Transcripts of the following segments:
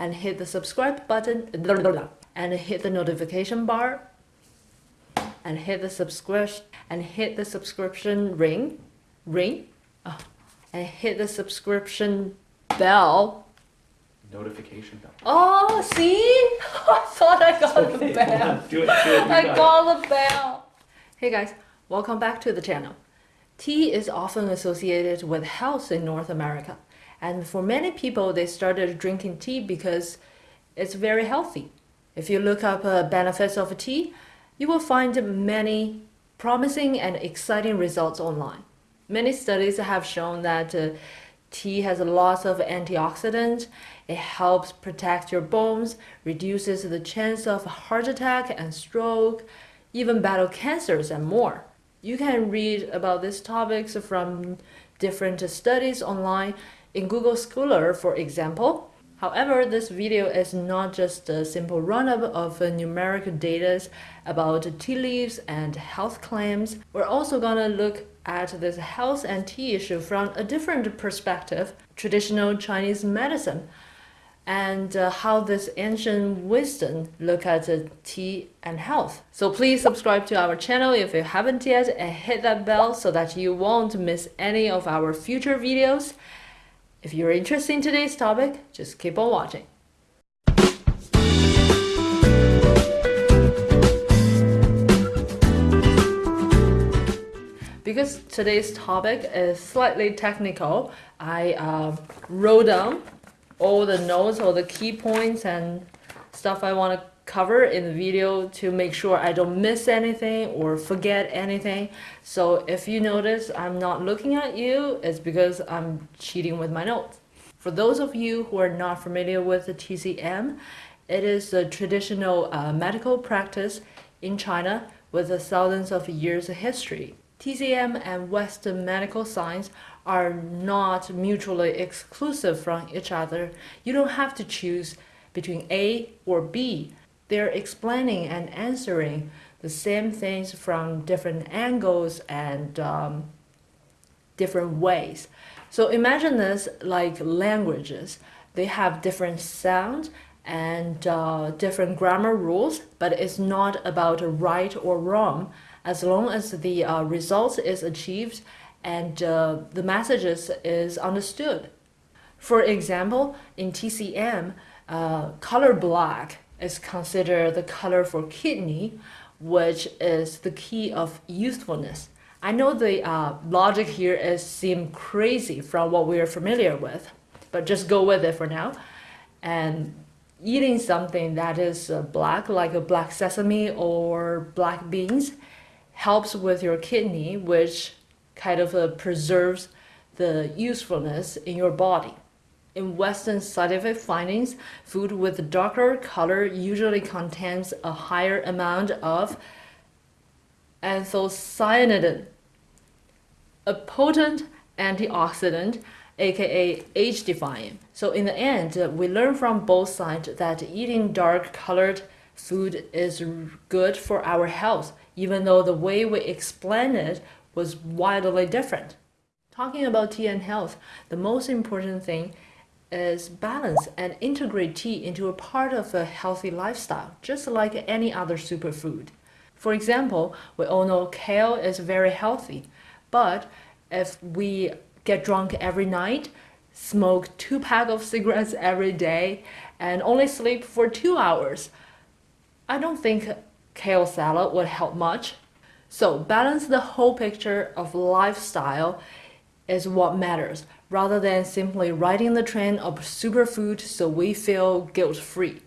and hit the subscribe button and hit the notification bar and hit the subscription and hit the subscription ring ring oh, and hit the subscription bell Notification bell. oh see i thought i got Okay, the bell come on, do it, do it. I got got the bell. Hey guys, welcome back to the channel. Tea is often associated with health in North America. And for many people, they started drinking tea because it's very healthy. If you look up uh, benefits of tea, you will find many promising and exciting results online. Many studies have shown that uh, tea has lots of antioxidants. It helps protect your bones, reduces the chance of heart attack and stroke, even battle cancers and more. You can read about these topics from different studies online in Google Scholar, for example. However, this video is not just a simple run-up of numeric data about tea leaves and health claims. We're also gonna look at this health and tea issue from a different perspective, traditional Chinese medicine, and uh, how this ancient wisdom look at uh, tea and health. So please subscribe to our channel if you haven't yet and hit that bell so that you won't miss any of our future videos. If you're interested in today's topic, just keep on watching. Because today's topic is slightly technical, I uh, wrote down all the notes, all the key points and stuff I want to cover in the video to make sure I don't miss anything or forget anything. So if you notice I'm not looking at you, it's because I'm cheating with my notes. For those of you who are not familiar with the TCM, it is a traditional uh, medical practice in China with thousands of years of history. TCM and Western medical science are not mutually exclusive from each other. You don't have to choose between A or B. They're explaining and answering the same things from different angles and um, different ways. So imagine this like languages. They have different sounds and uh, different grammar rules, but it's not about right or wrong as long as the uh, result is achieved and uh, the messages is understood. For example, in TCM, uh, color black is considered the color for kidney, which is the key of usefulness. I know the uh, logic here is seem crazy from what we are familiar with, but just go with it for now. And eating something that is uh, black, like a black sesame or black beans, helps with your kidney, which kind of uh, preserves the usefulness in your body. In Western scientific findings, food with darker color usually contains a higher amount of anthocyanidin, a potent antioxidant, aka age-defying. So in the end, we learn from both sides that eating dark-colored food is good for our health, even though the way we explain it was wildly different. Talking about tea and health, the most important thing is balance and integrate tea into a part of a healthy lifestyle, just like any other superfood. For example, we all know kale is very healthy, but if we get drunk every night, smoke two packs of cigarettes every day, and only sleep for two hours, I don't think kale salad would help much. So balance the whole picture of lifestyle is what matters, rather than simply riding the trend of superfood so we feel guilt-free.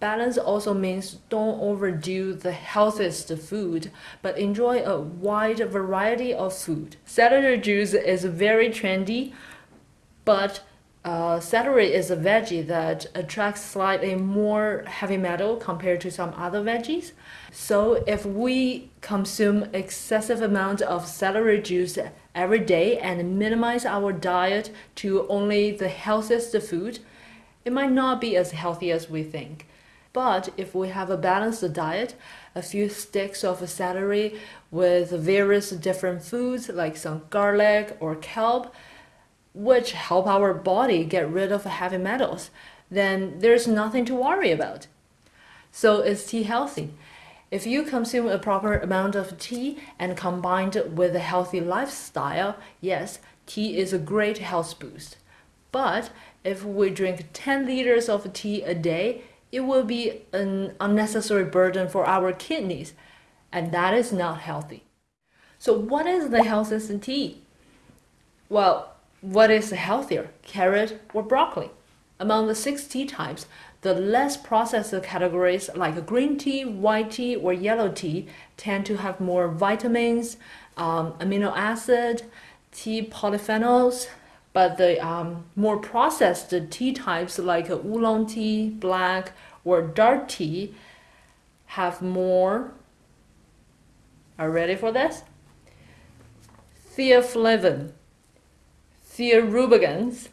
Balance also means don't overdo the healthiest food, but enjoy a wide variety of food. Celery juice is very trendy, but uh, celery is a veggie that attracts slightly more heavy metal compared to some other veggies. So if we consume excessive amount of celery juice every day and minimize our diet to only the healthiest food, it might not be as healthy as we think. But if we have a balanced diet, a few sticks of celery with various different foods like some garlic or kelp, which help our body get rid of heavy metals, then there's nothing to worry about. So is tea healthy? If you consume a proper amount of tea and combined with a healthy lifestyle, yes, tea is a great health boost. But if we drink 10 liters of tea a day, it will be an unnecessary burden for our kidneys, and that is not healthy. So, what is the healthiest tea? Well, what is healthier, carrot or broccoli? Among the six tea types, the less processed categories like green tea, white tea, or yellow tea tend to have more vitamins, um, amino acid, tea polyphenols, but the um, more processed tea types like oolong tea, black, or dark tea have more. Are ready for this? Theaflavin, thearubigins,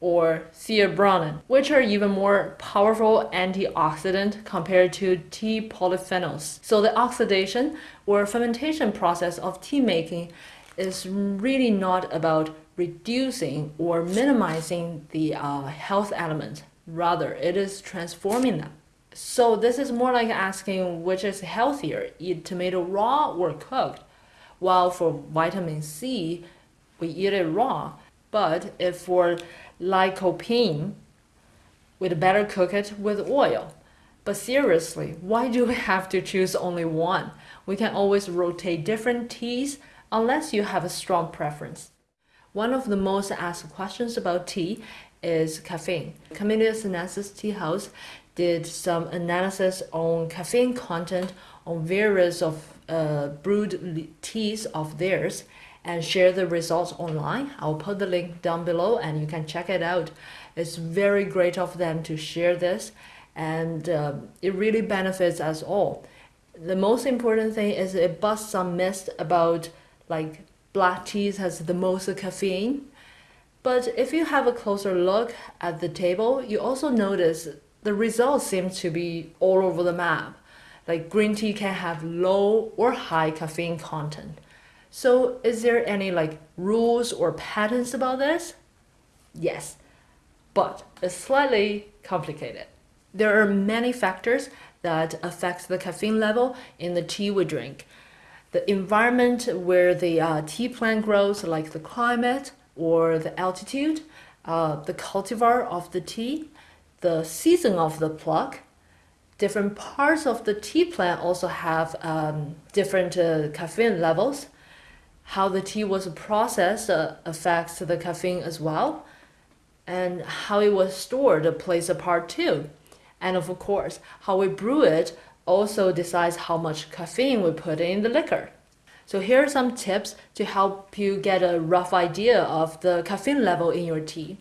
or theobromine, which are even more powerful antioxidant compared to tea polyphenols. So the oxidation or fermentation process of tea making is really not about reducing or minimizing the uh, health element. Rather, it is transforming them. So this is more like asking which is healthier, eat tomato raw or cooked. While for vitamin C, we eat it raw. But if for lycopene, we'd better cook it with oil. But seriously, why do we have to choose only one? We can always rotate different teas unless you have a strong preference. One of the most asked questions about tea is caffeine. Camellia sinensis Tea House did some analysis on caffeine content on various of uh, brewed teas of theirs and share the results online. I'll put the link down below and you can check it out. It's very great of them to share this and uh, it really benefits us all. The most important thing is it busts some myths about like black teas has the most caffeine. But if you have a closer look at the table, you also notice the results seem to be all over the map. Like green tea can have low or high caffeine content. So is there any like rules or patterns about this? Yes, but it's slightly complicated. There are many factors that affect the caffeine level in the tea we drink. The environment where the uh, tea plant grows, like the climate or the altitude, uh, the cultivar of the tea, the season of the pluck, different parts of the tea plant also have um, different uh, caffeine levels how the tea was processed uh, affects the caffeine as well, and how it was stored plays a part too. And of course, how we brew it also decides how much caffeine we put in the liquor. So here are some tips to help you get a rough idea of the caffeine level in your tea.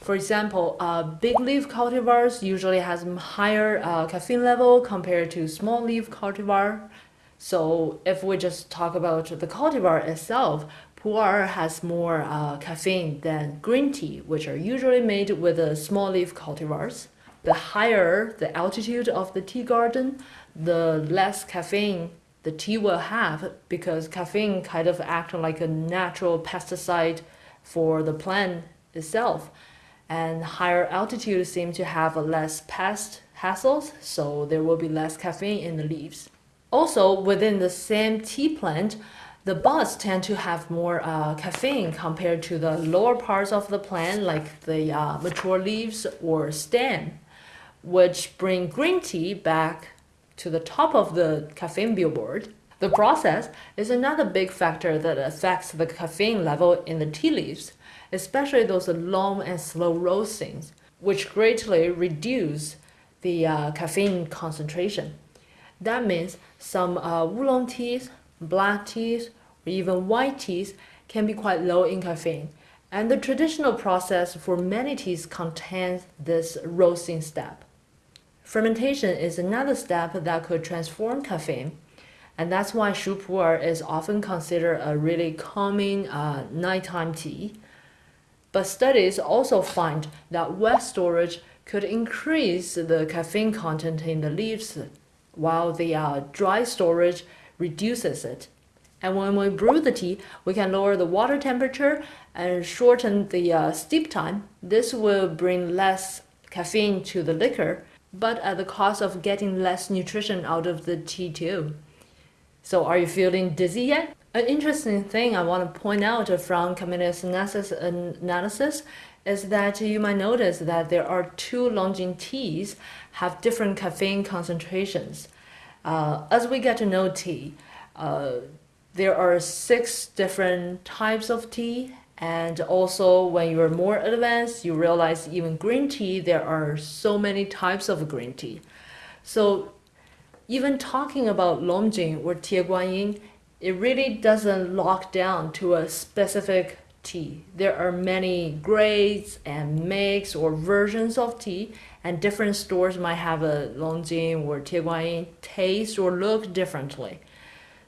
For example, uh, big leaf cultivars usually has higher uh, caffeine level compared to small leaf cultivar so if we just talk about the cultivar itself, pu'er has more uh, caffeine than green tea, which are usually made with the small leaf cultivars. The higher the altitude of the tea garden, the less caffeine the tea will have because caffeine kind of acts like a natural pesticide for the plant itself. And higher altitude seem to have less pest hassles, so there will be less caffeine in the leaves. Also, within the same tea plant, the buds tend to have more uh, caffeine compared to the lower parts of the plant, like the uh, mature leaves or stem, which bring green tea back to the top of the caffeine billboard. The process is another big factor that affects the caffeine level in the tea leaves, especially those long and slow roastings, which greatly reduce the uh, caffeine concentration. That means some uh, oolong teas, black teas, or even white teas can be quite low in caffeine. And the traditional process for many teas contains this roasting step. Fermentation is another step that could transform caffeine. And that's why shu pu'er is often considered a really calming uh, nighttime tea. But studies also find that wet storage could increase the caffeine content in the leaves while the uh, dry storage reduces it. And when we brew the tea, we can lower the water temperature and shorten the uh, steep time. This will bring less caffeine to the liquor, but at the cost of getting less nutrition out of the tea too. So, are you feeling dizzy yet? An interesting thing I want to point out from Camellia's analysis, analysis is that you might notice that there are two Longjing teas have different caffeine concentrations. Uh, as we get to know tea, uh, there are six different types of tea and also when you're more advanced you realize even green tea there are so many types of green tea so even talking about longjing or tieguanyin it really doesn't lock down to a specific tea there are many grades and makes or versions of tea and different stores might have a longjing or tieguanyin taste or look differently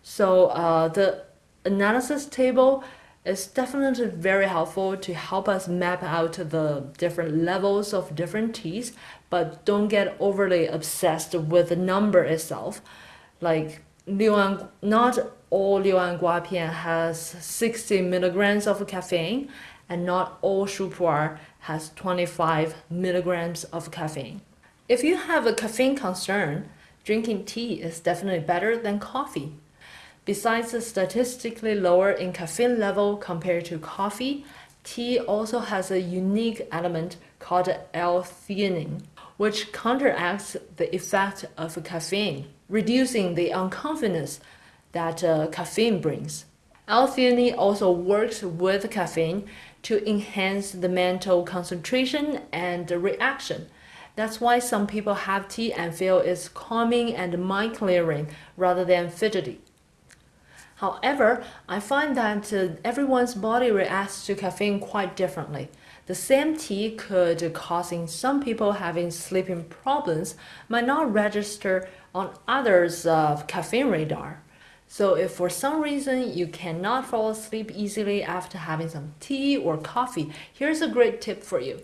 so uh, the analysis table is definitely very helpful to help us map out the different levels of different teas, but don't get overly obsessed with the number itself. Like Liuan, not all Liuan Guapian has 60 milligrams of caffeine, and not all Shu Pu'er has 25 milligrams of caffeine. If you have a caffeine concern, drinking tea is definitely better than coffee. Besides the statistically lower in caffeine level compared to coffee, tea also has a unique element called L-theanine, which counteracts the effect of caffeine, reducing the uncomfortableness that uh, caffeine brings. L-theanine also works with caffeine to enhance the mental concentration and reaction. That's why some people have tea and feel it's calming and mind clearing rather than fidgety. However, I find that everyone's body reacts to caffeine quite differently. The same tea could causing some people having sleeping problems might not register on others' uh, caffeine radar. So if for some reason you cannot fall asleep easily after having some tea or coffee, here's a great tip for you.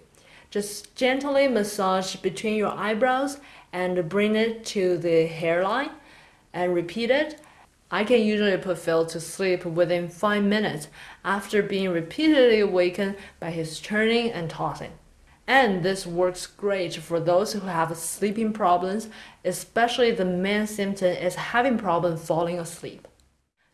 Just gently massage between your eyebrows and bring it to the hairline and repeat it I can usually put Phil to sleep within 5 minutes after being repeatedly awakened by his turning and tossing. And this works great for those who have sleeping problems, especially the main symptom is having problem falling asleep.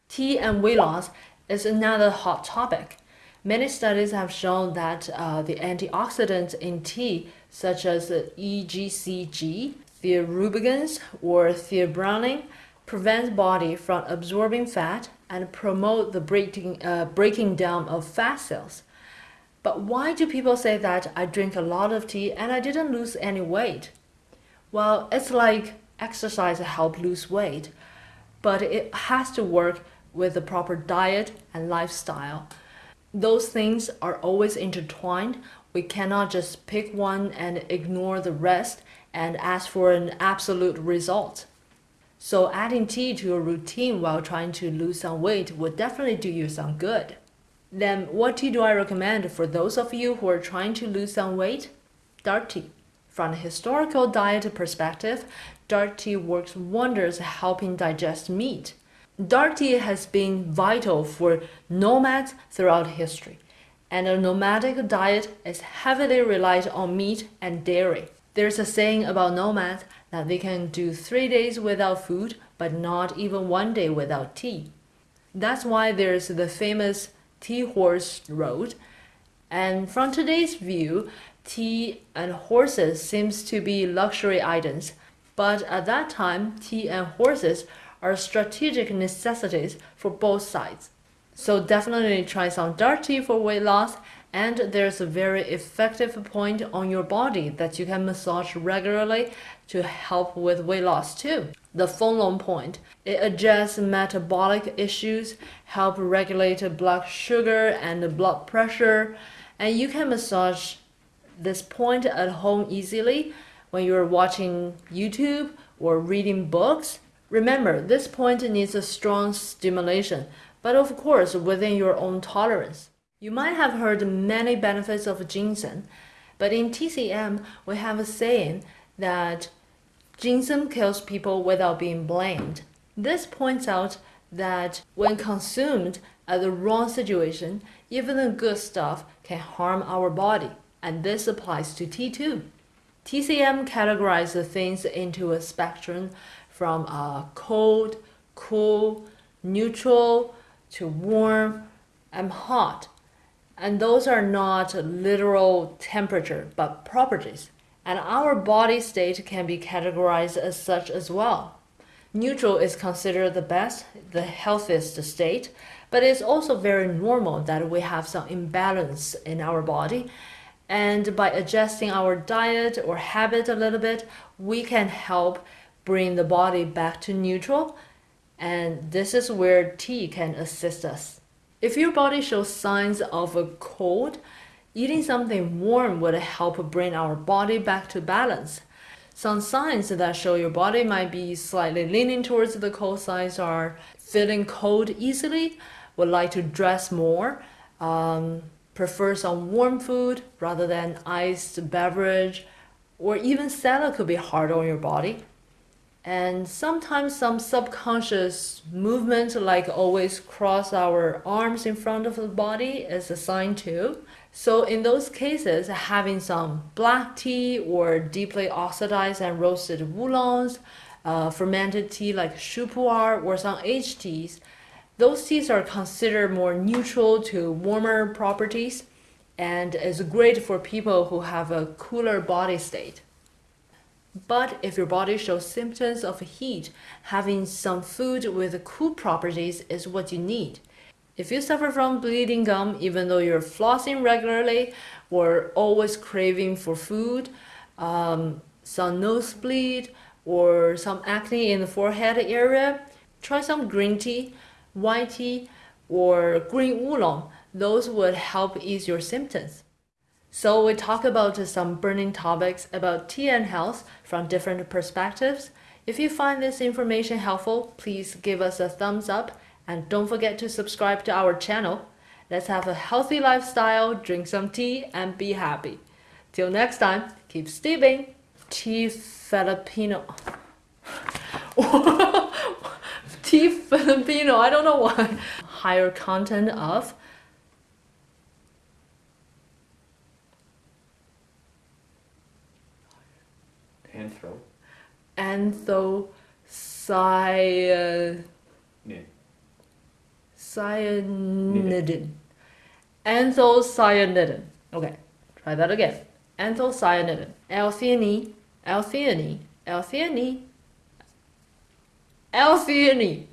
Tea and weight loss is another hot topic. Many studies have shown that uh, the antioxidants in tea, such as EGCG, theobromine, or theobromine, prevent body from absorbing fat and promote the breaking, uh, breaking down of fat cells. But why do people say that I drink a lot of tea and I didn't lose any weight? Well, it's like exercise help lose weight, but it has to work with the proper diet and lifestyle. Those things are always intertwined. We cannot just pick one and ignore the rest and ask for an absolute result. So adding tea to your routine while trying to lose some weight would definitely do you some good. Then what tea do I recommend for those of you who are trying to lose some weight? Dark tea. From a historical diet perspective, dark tea works wonders helping digest meat. Dark tea has been vital for nomads throughout history, and a nomadic diet is heavily relied on meat and dairy. There's a saying about nomads that they can do three days without food, but not even one day without tea. That's why there's the famous tea horse road. And from today's view, tea and horses seems to be luxury items. But at that time, tea and horses are strategic necessities for both sides. So definitely try some dark tea for weight loss and there's a very effective point on your body that you can massage regularly to help with weight loss too. The Fenglong point. It adjusts metabolic issues, help regulate blood sugar and blood pressure, and you can massage this point at home easily when you're watching YouTube or reading books. Remember, this point needs a strong stimulation, but of course within your own tolerance. You might have heard many benefits of ginseng, but in TCM, we have a saying that ginseng kills people without being blamed. This points out that when consumed at the wrong situation, even the good stuff can harm our body, and this applies to tea too. TCM categorizes things into a spectrum from uh, cold, cool, neutral to warm and hot. And those are not literal temperature, but properties. And our body state can be categorized as such as well. Neutral is considered the best, the healthiest state, but it's also very normal that we have some imbalance in our body. And by adjusting our diet or habit a little bit, we can help bring the body back to neutral. And this is where tea can assist us. If your body shows signs of a cold, eating something warm would help bring our body back to balance. Some signs that show your body might be slightly leaning towards the cold sides are feeling cold easily, would like to dress more, um, prefer some warm food rather than iced beverage, or even salad could be hard on your body. And sometimes some subconscious movement, like always cross our arms in front of the body, is a sign too. So in those cases, having some black tea or deeply oxidized and roasted oolongs, uh, fermented tea like shu pu'er or some aged teas, those teas are considered more neutral to warmer properties and is great for people who have a cooler body state. But if your body shows symptoms of heat, having some food with cool properties is what you need. If you suffer from bleeding gum, even though you're flossing regularly or always craving for food, um, some nosebleed, or some acne in the forehead area, try some green tea, white tea, or green oolong. Those would help ease your symptoms. So we talk about some burning topics about tea and health from different perspectives. If you find this information helpful, please give us a thumbs up and don't forget to subscribe to our channel. Let's have a healthy lifestyle, drink some tea, and be happy. Till next time, keep steeping. Tea Filipino. tea Filipino, I don't know why. Higher content of Anthro. anthocyanidin. Nid. Cyanidin. Anthocyanidin. Okay, try that again. Anthocyanidin. L-theanine. L-theanine. L-theanine. L-theanine.